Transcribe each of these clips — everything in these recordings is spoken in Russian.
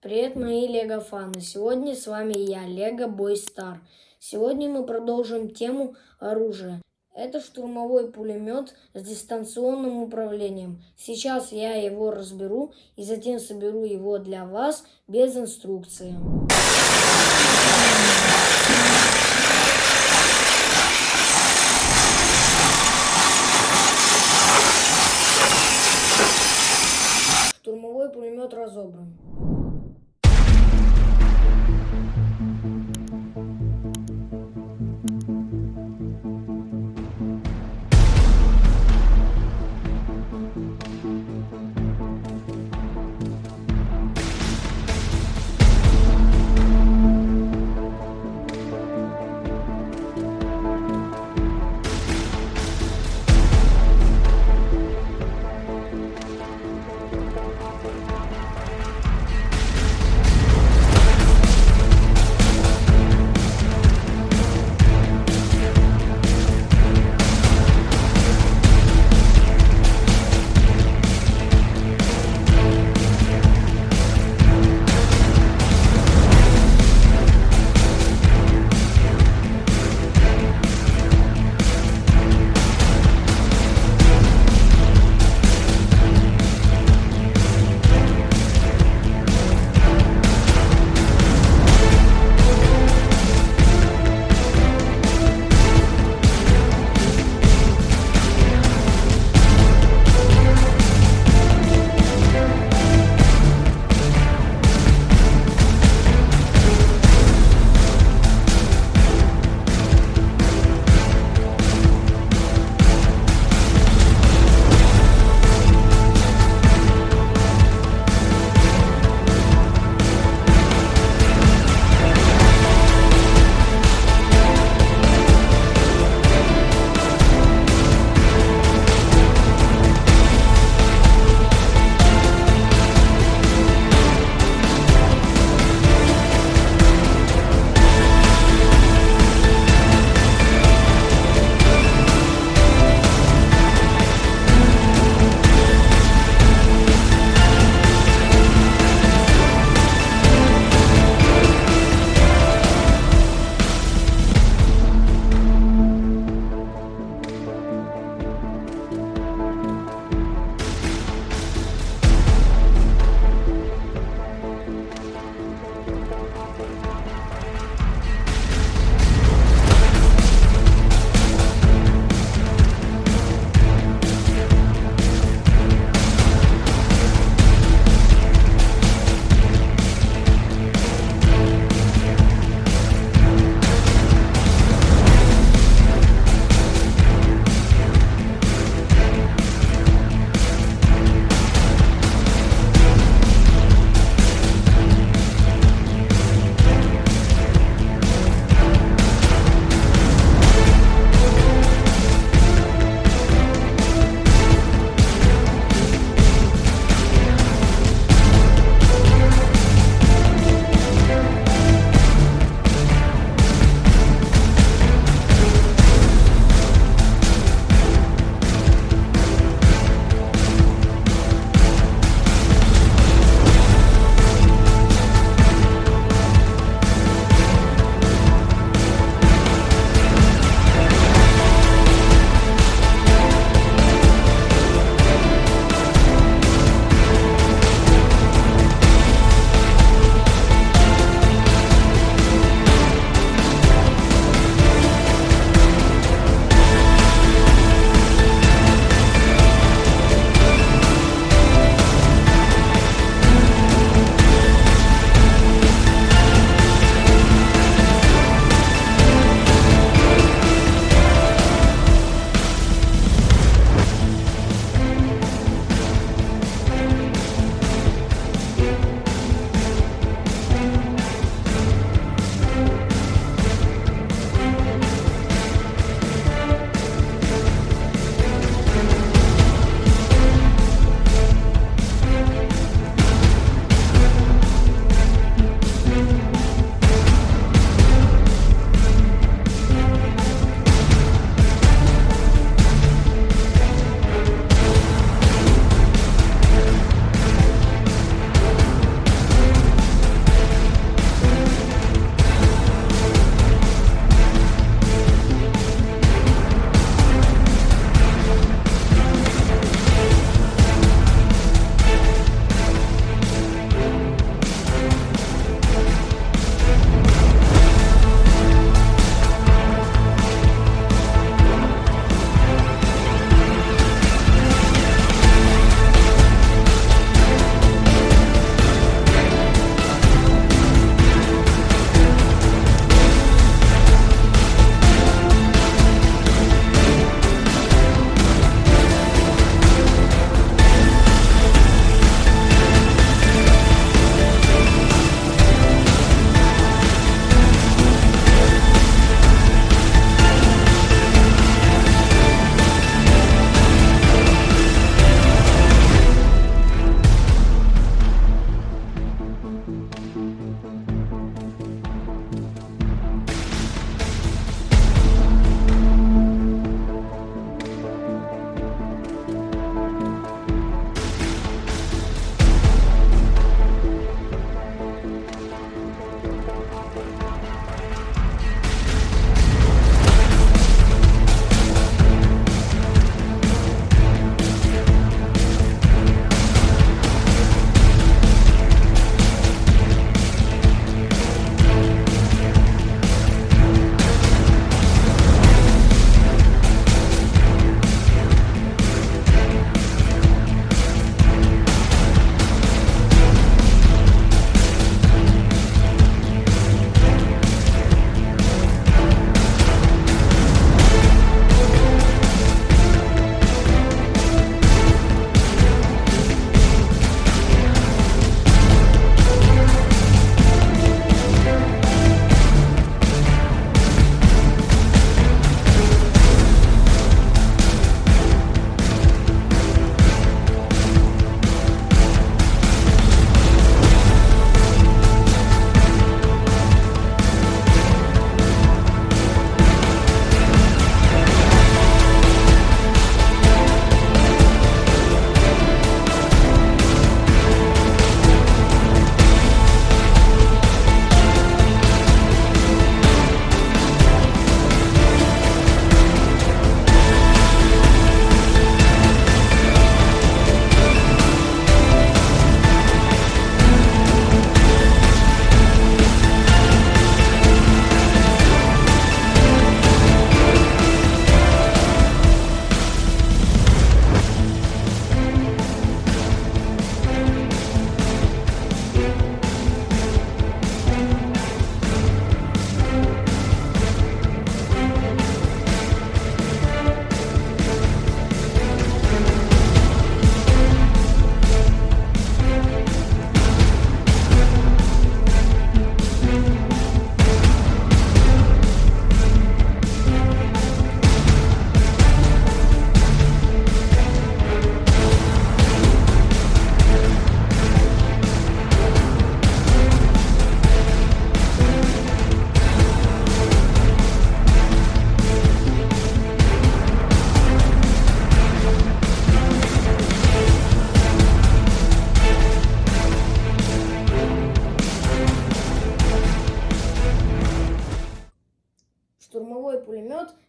Привет, мои лего-фаны! Сегодня с вами я, Лего Бой Стар. Сегодня мы продолжим тему оружия. Это штурмовой пулемет с дистанционным управлением. Сейчас я его разберу и затем соберу его для вас без инструкции.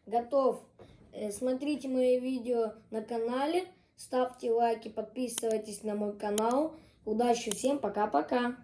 Готов. Э, Смотрите мои видео на канале, ставьте лайки, подписывайтесь на мой канал. Удачи всем, пока-пока.